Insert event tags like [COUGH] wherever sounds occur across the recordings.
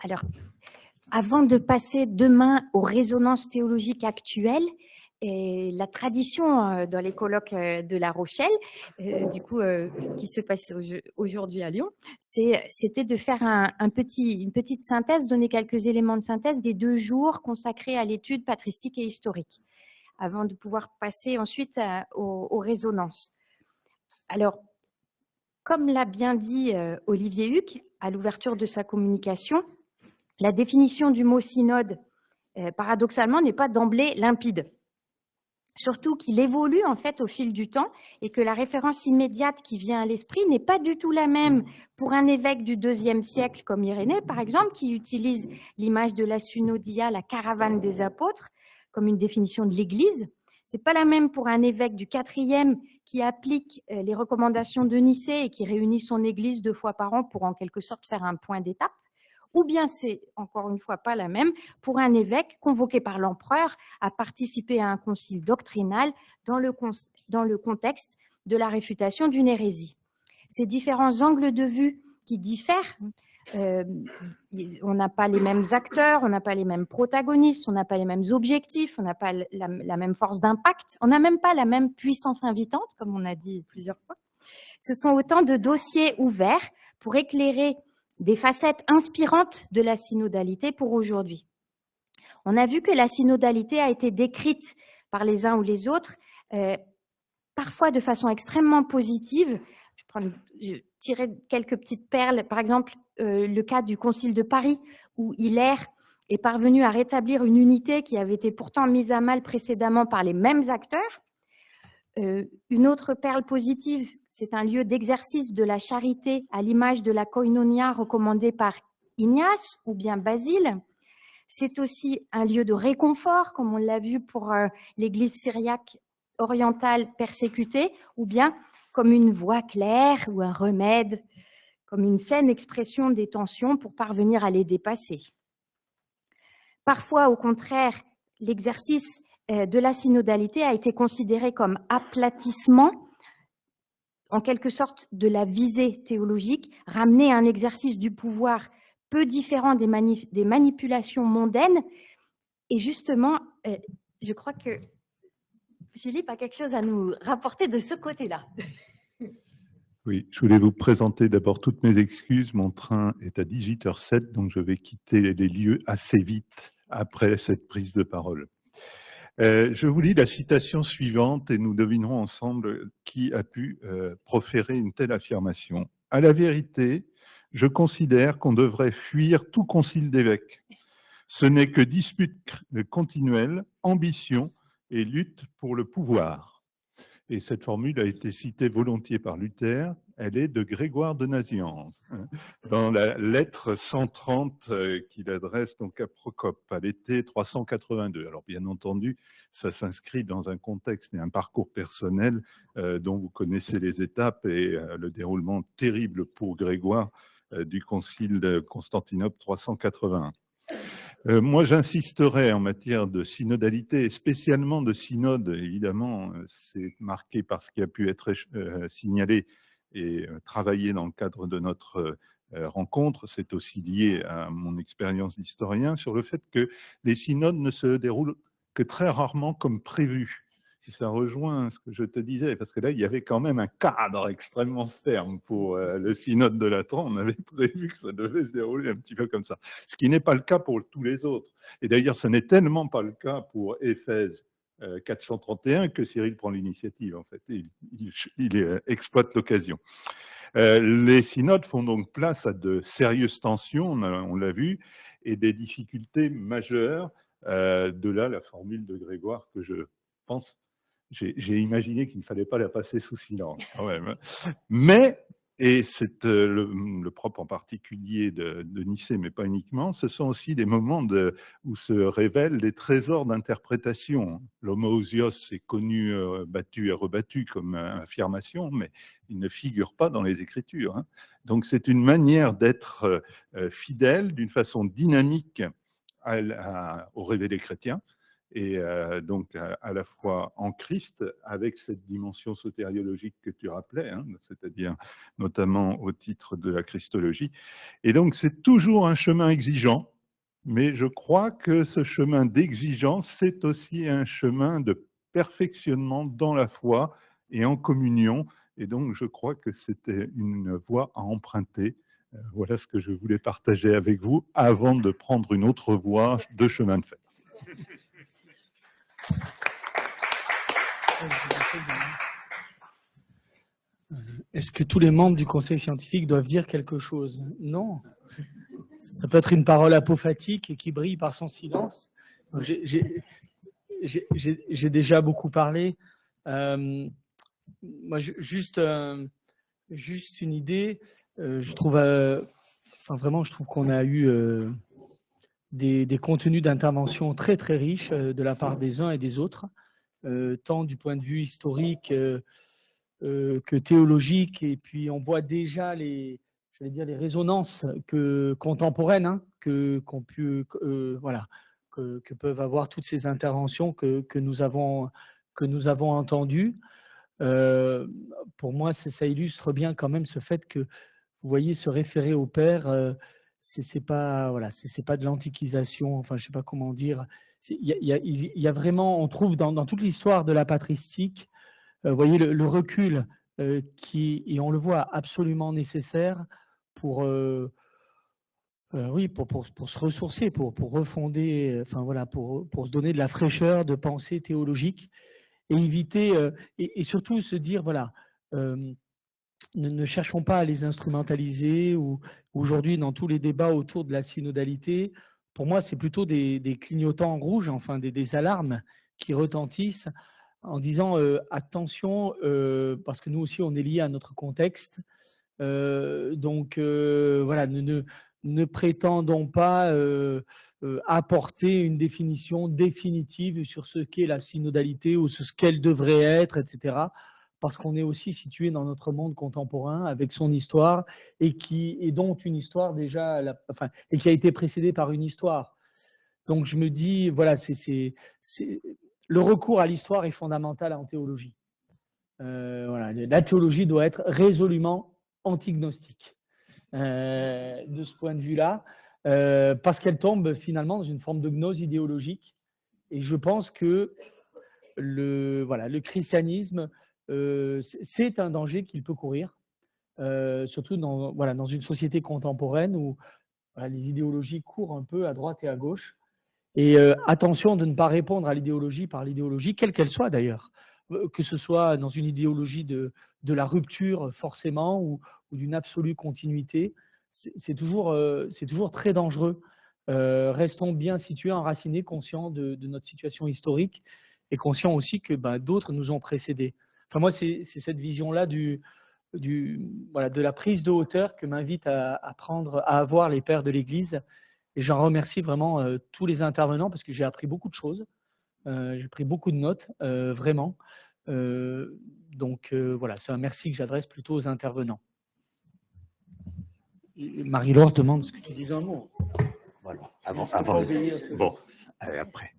Alors, avant de passer demain aux résonances théologiques actuelles, et la tradition euh, dans les colloques euh, de La Rochelle, euh, du coup, qui se passe aujourd'hui à Lyon, c'était de faire une petite synthèse, donner quelques éléments de synthèse des deux jours consacrés à l'étude patristique et historique, avant de pouvoir passer ensuite aux, aux, résonances. Alors, comme l'a bien dit Olivier Huc à l'ouverture de sa communication, la définition du mot synode, paradoxalement, n'est pas d'emblée limpide surtout qu'il évolue en fait au fil du temps et que la référence immédiate qui vient à l'esprit n'est pas du tout la même pour un évêque du deuxième siècle comme Irénée, par exemple, qui utilise l'image de la synodia, la caravane des apôtres, comme une définition de l'Église. C'est pas la même pour un évêque du quatrième qui applique euh, les recommandations de Nicée et qui réunit son Église deux fois par an pour en quelque sorte faire un point d'étape ou bien c'est, encore une fois, pas la même, pour un évêque convoqué par l'empereur à participer à un concile doctrinal dans le, contexte de la réfutation d'une hérésie. Ces différents angles de vue qui diffèrent, euh, on n'a pas les mêmes acteurs, on n'a pas les mêmes protagonistes, on n'a pas les mêmes objectifs, on n'a pas la, la, même force d'impact, on n'a même pas la même puissance invitante, comme on a dit plusieurs fois. Ce sont autant de dossiers ouverts pour éclairer des facettes inspirantes de la synodalité pour aujourd'hui. On a vu que la synodalité a été décrite par les uns ou les autres, euh, parfois de façon extrêmement positive. Je, prends, tirais quelques petites perles, par exemple euh, le cas du Concile de Paris, où Hilaire est parvenu à rétablir une unité qui avait été pourtant mise à mal précédemment par les mêmes acteurs. Euh, une autre perle positive c'est un lieu d'exercice de la charité à l'image de la koinonia recommandée par Ignace ou bien Basile. C'est aussi un lieu de réconfort, comme on l'a vu pour euh, l'Église syriaque orientale persécutée, ou bien comme une voie claire ou un remède, comme une saine expression des tensions pour parvenir à les dépasser. Parfois, au contraire, l'exercice de la synodalité a été considéré comme aplatissement en quelque sorte de la visée théologique, ramener à un exercice du pouvoir peu différent des, des manipulations mondaines. Et justement, euh, je crois que Philippe a quelque chose à nous rapporter de ce côté-là. [LAUGHS] Oui, je voulais vous présenter d'abord toutes mes excuses. Mon train est à 18h07, donc je vais quitter les lieux assez vite après cette prise de parole. Euh, je vous lis la citation suivante et nous devinerons ensemble qui a pu euh, proférer une telle affirmation. À la vérité, je considère qu'on devrait fuir tout concile d'évêques. Ce n'est que dispute continuelle, ambition et lutte pour le pouvoir. Et cette formule a été citée volontiers par Luther elle est de Grégoire de Nazianze, hein, dans la lettre 130 euh, qu'il adresse donc à Procope à l'été 382. Alors bien entendu, ça s'inscrit dans un contexte et un parcours personnel euh, dont vous connaissez les étapes et euh, le déroulement terrible pour Grégoire du concile de Constantinople 381. Moi, j'insisterai en matière de synodalité, spécialement de synode, évidemment, c'est marqué par ce qui a pu être signalé et euh, travailler dans le cadre de notre euh, rencontre, c'est aussi lié à mon expérience d'historien, sur le fait que les synodes ne se déroulent que très rarement comme prévu. Si ça rejoint ce que je te disais, parce que là, il y avait quand même un cadre extrêmement ferme pour euh, le synode de Latran. On avait [LAUGHS] prévu que ça devait se dérouler un petit peu comme ça. Ce qui n'est pas le cas pour tous les autres. Et d'ailleurs, ce n'est tellement pas le cas pour Éphèse 431 euh, que Cyril prend l'initiative, en fait. Il, euh, exploite l'occasion. Euh, les synodes font donc place à de sérieuses tensions, on l'a vu, et des difficultés majeures. de là, la formule de Grégoire que je pense, j'ai imaginé qu'il ne fallait pas la passer sous silence quand même. Mais et c'est euh, le, propre en particulier de, de, Nicée, mais pas uniquement, ce sont aussi des moments de, où se révèlent les trésors d'interprétation. L'homoousios est connu, euh, battu et rebattu comme affirmation, mais il ne figure pas dans les Écritures. Hein. Donc c'est une manière d'être euh, fidèle d'une façon dynamique à, au révélé chrétien, et euh, donc à, la fois en Christ, avec cette dimension sotériologique que tu rappelais, hein, c'est-à-dire notamment au titre de la Christologie. Et donc c'est toujours un chemin exigeant, mais je crois que ce chemin d'exigence, c'est aussi un chemin de perfectionnement dans la foi et en communion. Et donc je crois que c'était une voie à emprunter. Euh, voilà ce que je voulais partager avec vous avant de prendre une autre voie de chemin de fer. Est-ce que tous les membres du conseil scientifique doivent dire quelque chose? Non. Ça peut être une parole apophatique et qui brille par son silence. J'ai déjà beaucoup parlé. Euh, moi, juste, euh, juste une idée. Euh, je trouve, enfin vraiment, je trouve qu'on a eu des, contenus d'intervention très très riches euh, de la part des uns et des autres, euh, tant du point de vue historique euh, que théologique. Et puis on voit déjà les, je vais dire, les résonances que, contemporaines hein, que, qu'on voilà, que, peuvent avoir toutes ces interventions que, que nous, avons, que nous avons entendues. pour moi, ça illustre bien quand même ce fait que, vous voyez, se référer au Père, c'est pas voilà, c'est pas de l'antiquisation. Enfin, je sais pas comment dire. Il y, a vraiment, on trouve dans, toute l'histoire de la patristique, euh, voyez le, recul euh, qui, et on le voit absolument nécessaire pour, euh, oui, pour, pour, pour, se ressourcer, pour, pour refonder, enfin voilà, pour, pour se donner de la fraîcheur de pensée théologique et éviter, et, et, surtout se dire voilà ne, cherchons pas à les instrumentaliser ou aujourd'hui dans tous les débats autour de la synodalité, pour moi c'est plutôt des, clignotants rouges, enfin des, alarmes qui retentissent en disant euh, attention euh, parce que nous aussi on est lié à notre contexte. Euh, donc voilà, ne, prétendons pas apporter une définition définitive sur ce qu'est la synodalité ou ce qu'elle devrait être, etc parce qu'on est aussi situé dans notre monde contemporain avec son histoire et qui est donc une histoire déjà, enfin, et qui a été précédée par une histoire. Donc je me dis, voilà, c'est le recours à l'histoire est fondamental en théologie. Euh, voilà, la théologie doit être résolument antignostique euh, de ce point de vue-là, euh, parce qu'elle tombe finalement dans une forme de gnose idéologique. Et je pense que le, voilà, le christianisme c'est un danger qu'il peut courir, euh, surtout dans, voilà, dans une société contemporaine où les idéologies courent un peu à droite et à gauche. Et euh, attention de ne pas répondre à l'idéologie par l'idéologie, quelle qu'elle soit d'ailleurs, que ce soit dans une idéologie de, de la rupture forcément ou, d'une absolue continuité, c'est toujours, toujours très dangereux. restons bien situés, enracinés, conscients de, notre situation historique et conscients aussi que bah, d'autres nous ont précédés. Enfin, moi, c'est cette vision-là du, du, voilà, de la prise de hauteur que m'invite à, à, prendre, à avoir les pères de l'Église. Et j'en remercie vraiment euh, tous les intervenants parce que j'ai appris beaucoup de choses. Euh, j'ai pris beaucoup de notes, euh, vraiment. donc voilà, c'est un merci que j'adresse plutôt aux intervenants. Marie-Laure demande ce que tu dis un mot. Voilà, avant, avant Bon, après.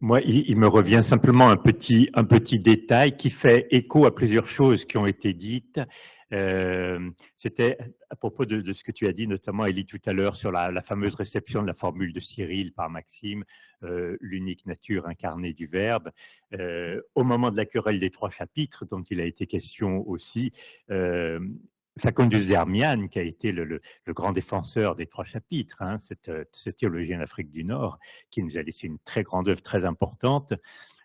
Moi, il, me revient simplement un petit, un petit détail qui fait écho à plusieurs choses qui ont été dites. Euh, C'était à propos de, ce que tu as dit, notamment Elie tout à l'heure, sur la, la, fameuse réception de la formule de Cyril par Maxime, euh, l'unique nature incarnée du Verbe. Euh, au moment de la querelle des trois chapitres, dont il a été question aussi, euh, Facondus Zermian, qui a été le, grand défenseur des trois chapitres, hein, cette, cette, théologien d'Afrique du Nord, qui nous a laissé une très grande œuvre très importante,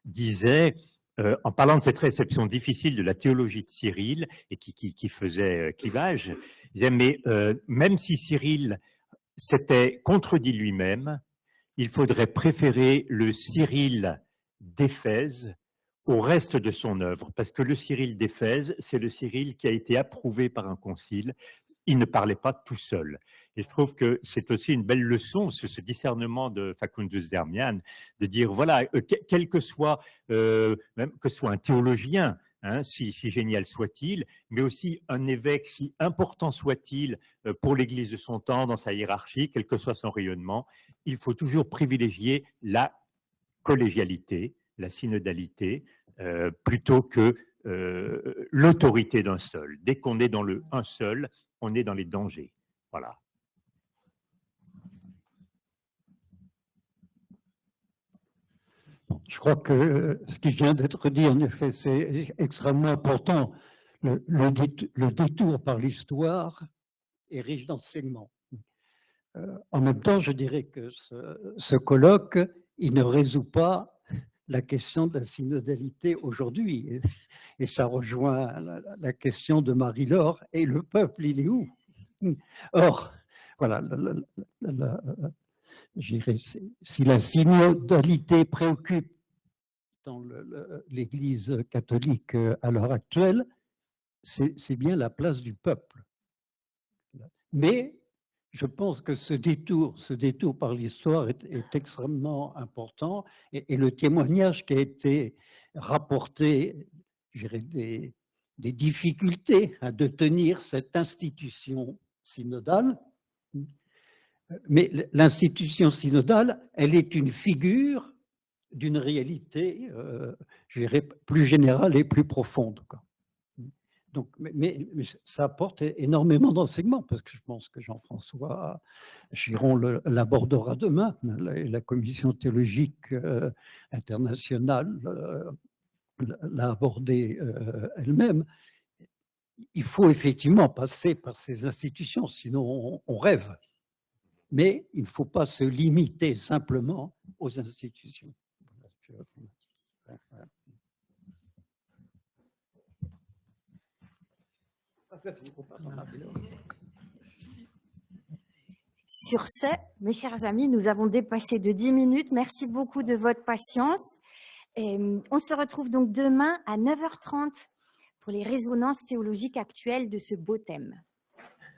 disait, euh, en parlant de cette réception difficile de la théologie de Cyril, et qui, faisait euh, clivage, disait, mais euh, même si Cyril s'était contredit lui-même, il faudrait préférer le Cyril d'Éphèse au reste de son œuvre, parce que le Cyril d'Éphèse, c'est le Cyril qui a été approuvé par un concile. Il ne parlait pas tout seul. Et je trouve que c'est aussi une belle leçon, ce, ce discernement de Facundus Dermian, de dire, voilà, euh, quel que soit, euh, même que soit un théologien, hein, si, génial soit-il, mais aussi un évêque, si important soit-il euh, pour l'Église de son temps, dans sa hiérarchie, quel que soit son rayonnement, il faut toujours privilégier la collégialité, la synodalité, euh, plutôt que euh, l'autorité d'un seul. Dès qu'on est dans le un seul, on est dans les dangers. Voilà. Je crois que ce qui vient d'être dit, en effet, c'est extrêmement important. Le, détour par l'histoire est riche d'enseignements. Euh, en même temps, je dirais que ce, colloque, il ne résout pas la question de la synodalité aujourd'hui. Et, ça rejoint la, question de Marie-Laure. Et le peuple, il est où? [LAUGHS] Or, voilà, si la synodalité préoccupe dans l'Église catholique euh, à l'heure actuelle, c'est bien la place du peuple. Mais je pense que ce détour, ce détour par l'histoire est, extrêmement important et, le témoignage qui a été rapporté, des, des difficultés à tenir cette institution synodale, mais l'institution synodale, elle est une figure d'une réalité, euh, je dirais, plus générale et plus profonde. Donc, mais, ça apporte énormément d'enseignements, parce que je pense que Jean-François Chiron l'abordera demain, la, commission théologique euh, internationale euh, l'a abordé elle-même. Il faut effectivement passer par ces institutions, sinon on rêve. Mais il ne faut pas se limiter simplement aux institutions. Sur ce, mes chers amis, nous avons dépassé de 10 minutes. Merci beaucoup de votre patience. Et on se retrouve donc demain à 9h30 pour les résonances théologiques actuelles de ce beau thème.